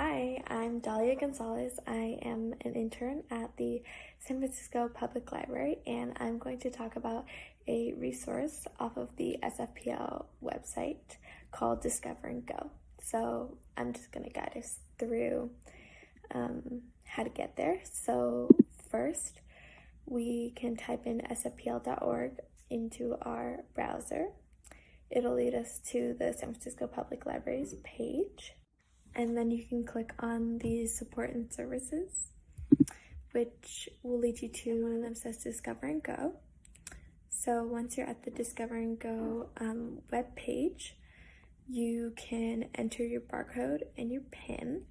Hi, I'm Dahlia Gonzalez. I am an intern at the San Francisco Public Library, and I'm going to talk about a resource off of the SFPL website called Discover and Go. So I'm just going to guide us through um, how to get there. So first, we can type in sfpl.org into our browser. It'll lead us to the San Francisco Public Library's page and then you can click on the support and services, which will lead you to one of them says Discover and Go. So once you're at the Discover and Go um, web page, you can enter your barcode and your PIN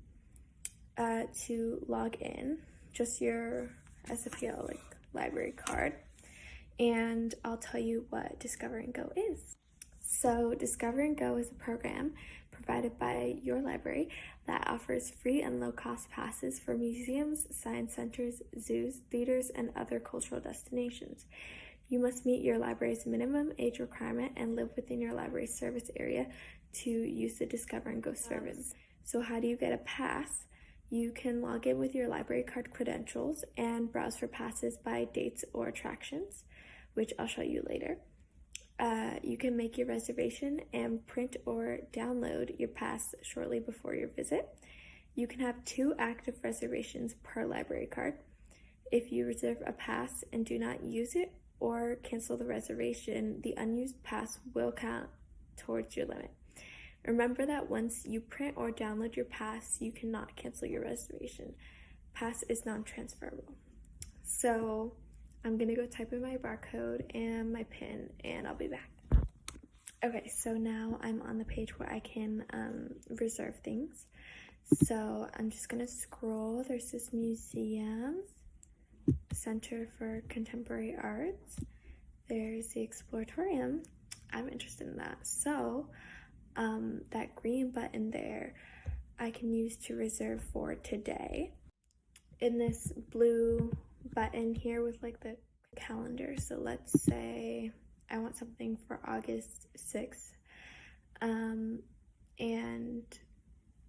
uh, to log in, just your SFPL like library card. And I'll tell you what Discover and Go is. So Discover and Go is a program provided by your library that offers free and low-cost passes for museums, science centers, zoos, theaters, and other cultural destinations. You must meet your library's minimum age requirement and live within your library's service area to use the Discover and Go service. So how do you get a pass? You can log in with your library card credentials and browse for passes by dates or attractions, which I'll show you later. Uh, you can make your reservation and print or download your pass shortly before your visit. You can have two active reservations per library card. If you reserve a pass and do not use it or cancel the reservation, the unused pass will count towards your limit. Remember that once you print or download your pass, you cannot cancel your reservation. Pass is non-transferable. So I'm gonna go type in my barcode and my PIN and I'll be back. Okay, so now I'm on the page where I can um, reserve things. So I'm just gonna scroll. There's this museum, Center for Contemporary Arts. There's the Exploratorium. I'm interested in that. So um, that green button there, I can use to reserve for today. In this blue button here with like the calendar. So let's say I want something for August 6th. Um, and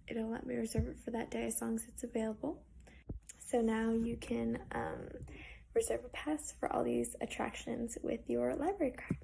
it'll let me reserve it for that day as long as it's available. So now you can um, reserve a pass for all these attractions with your library card.